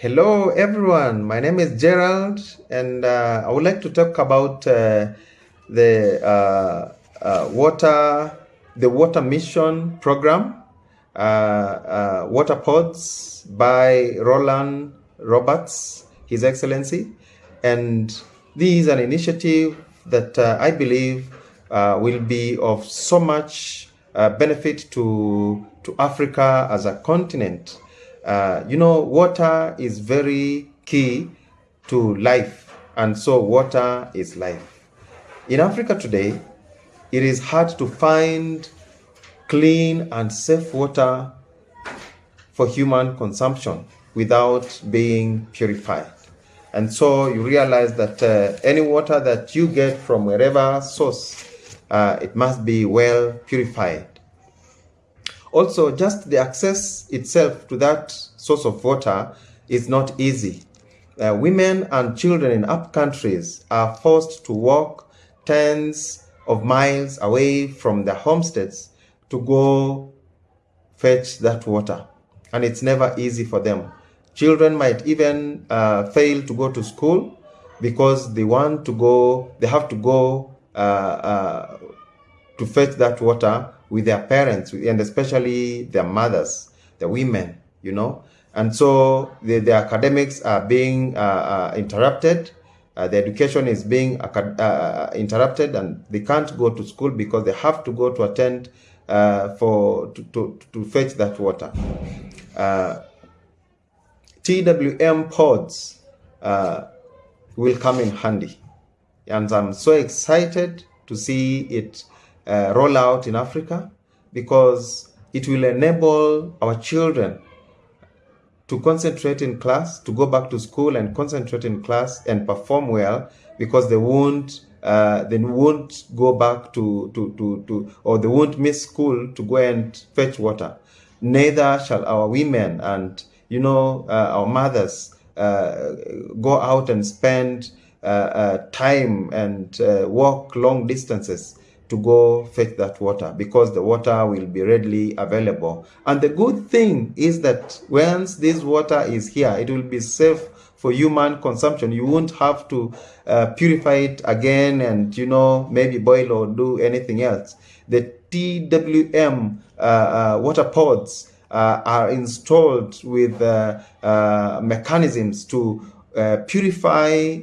Hello, everyone. My name is Gerald, and uh, I would like to talk about uh, the uh, uh water, the water mission program, uh, uh, water pods by Roland Roberts, His Excellency, and this is an initiative that I believe will be of so much benefit to to Africa as a continent. Uh, you know, water is very key to life, and so water is life. In Africa today, it is hard to find clean and safe water for human consumption without being purified. And so you realize that uh, any water that you get from wherever source, uh, it must be well purified. Also, just the access itself to that source of water is not easy. Uh, women and children in up countries are forced to walk tens of miles away from their homesteads to go fetch that water. And it's never easy for them. Children might even uh, fail to go to school because they want to go, they have to go uh, uh to fetch that water with their parents and especially their mothers, the women, you know. And so the, the academics are being uh, uh, interrupted. Uh, the education is being uh, uh, interrupted and they can't go to school because they have to go to attend uh, for to, to, to fetch that water. TWM pods will come in handy. And I'm so excited to see it uh, roll out in Africa because it will enable our children to concentrate in class, to go back to school and concentrate in class and perform well because they won't uh, they won't go back to, to, to, to, or they won't miss school to go and fetch water. Neither shall our women and, you know, uh, our mothers uh, go out and spend uh, uh, time and uh, walk long distances to go fetch that water because the water will be readily available. And the good thing is that once this water is here, it will be safe for human consumption. You won't have to uh, purify it again and, you know, maybe boil or do anything else. The TWM uh, uh, water pods uh, are installed with uh, uh, mechanisms to purify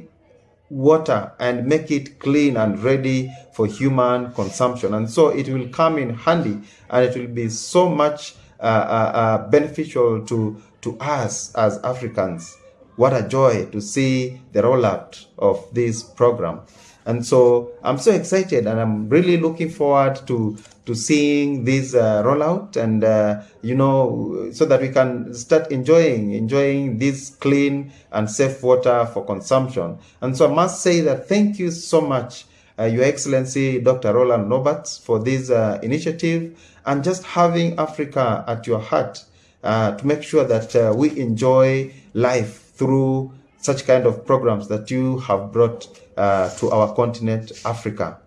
water and make it clean and ready for human consumption. And so it will come in handy and it will be so much uh, uh, uh, beneficial to, to us as Africans. What a joy to see the rollout of this program. And so I'm so excited and I'm really looking forward to to seeing this uh, rollout and uh, you know so that we can start enjoying enjoying this clean and safe water for consumption. And so I must say that thank you so much uh, Your Excellency Dr. Roland Roberts for this uh, initiative and just having Africa at your heart uh, to make sure that uh, we enjoy life through such kind of programs that you have brought uh, to our continent, Africa.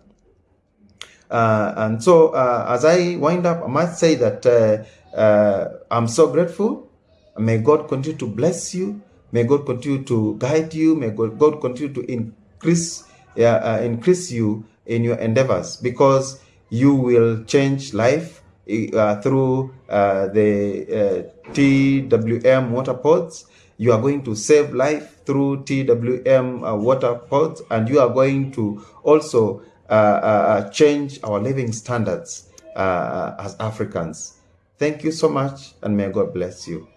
Uh, and so, uh, as I wind up, I must say that uh, uh, I'm so grateful. May God continue to bless you. May God continue to guide you. May God, continue to increase uh, increase you in your endeavors because you will change life through the TWM water pods you are going to save life through TWM uh, water pods, and you are going to also uh, uh, uh change our living standards uh, as Africans. Thank you so much, and may God bless you.